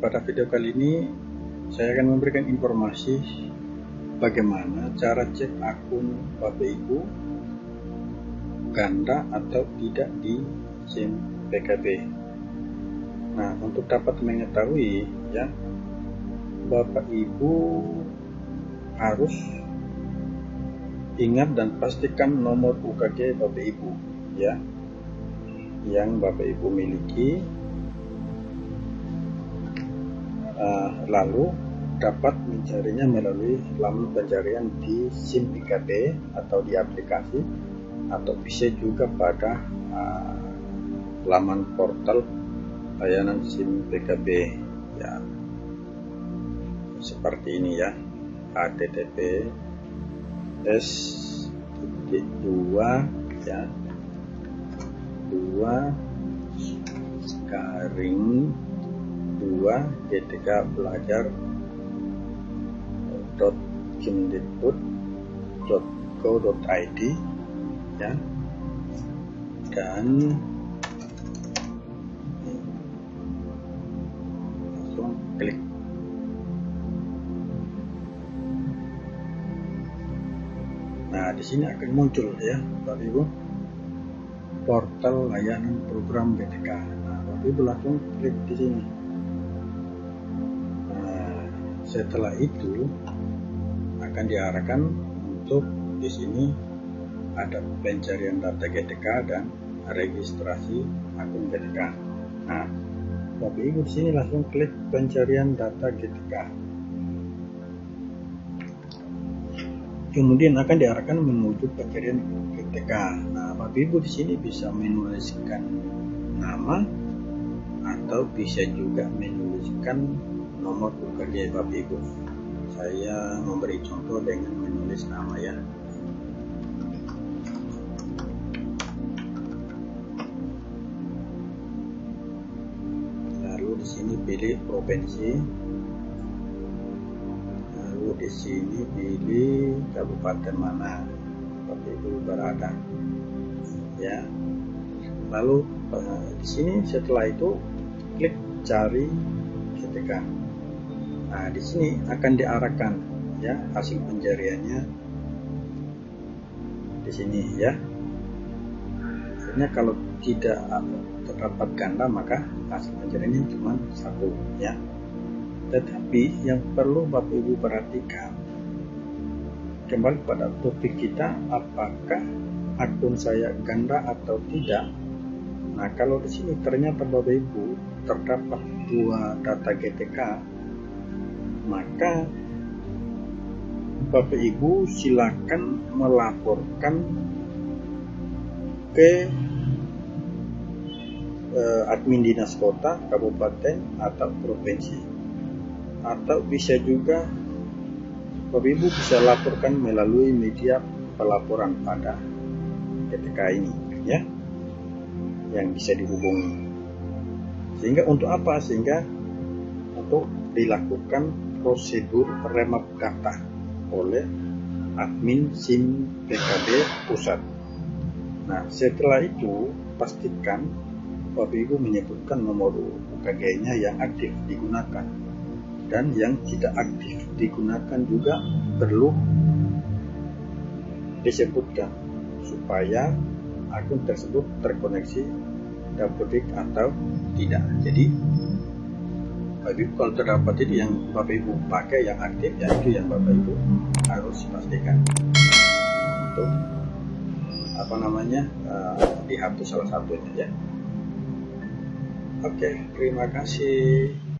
pada video kali ini saya akan memberikan informasi bagaimana cara cek akun Bapak Ibu ganda atau tidak di SIM PKB. Nah, untuk dapat mengetahui ya Bapak Ibu harus ingat dan pastikan nomor UKG Bapak Ibu ya yang Bapak Ibu miliki uh, lalu dapat mencarinya melalui laman pencarian di SIM PKB atau di aplikasi atau bisa juga pada uh, laman portal layanan SIM PKB ya. Seperti ini ya http s dua ya. Dua garing 2 GTK belajar .kemdikbud.go.id ya. Dan langsung klik. Nah di sini akan muncul ya Bapak Ibu portal layanan program GTK nah Bapak Ibu langsung klik di sini setelah itu akan diarahkan untuk di sini ada pencarian data GTK dan registrasi akun GTK. Nah, Bapak Ibu di sini langsung klik pencarian data GTK. Kemudian akan diarahkan menuju pencarian GTK. Nah, Bapak Ibu di sini bisa menuliskan nama atau bisa juga menuliskan nomor UKG Bapak Ibu saya memberi contoh dengan menulis nama ya. Lalu di sini pilih provinsi. Lalu di sini pilih kabupaten mana? Bapak Ibu berada ya. Lalu eh, di sini setelah itu klik cari ketika Nah, di sini akan diarahkan ya hasil pencariannya di sini ya. Sebenarnya kalau tidak terdapat ganda maka hasil pencariannya cuma satu ya. Tetapi yang perlu Bapak Ibu perhatikan kembali pada topik kita apakah akun saya ganda atau tidak. Nah, kalau di sini ternyata Bapak Ibu terdapat dua data GTK maka Bapak Ibu silakan melaporkan ke eh, admin dinas kota, kabupaten atau provinsi. Atau bisa juga Bapak Ibu bisa laporkan melalui media pelaporan pada ketika ini ya yang bisa dihubungi. Sehingga untuk apa? Sehingga untuk dilakukan prosedur remap data oleh admin SIM PKB pusat. Nah, setelah itu pastikan Ibu menyebutkan nomor UKG-nya yang aktif digunakan dan yang tidak aktif digunakan juga perlu disebutkan supaya akun tersebut terkoneksi dapedik atau tidak. Jadi Bapak Ibu kalau terdapat itu yang Bapak Ibu pakai yang aktif ya itu yang Bapak Ibu harus pastikan untuk apa namanya uh, dihapus salah satunya ya. Oke, terima kasih.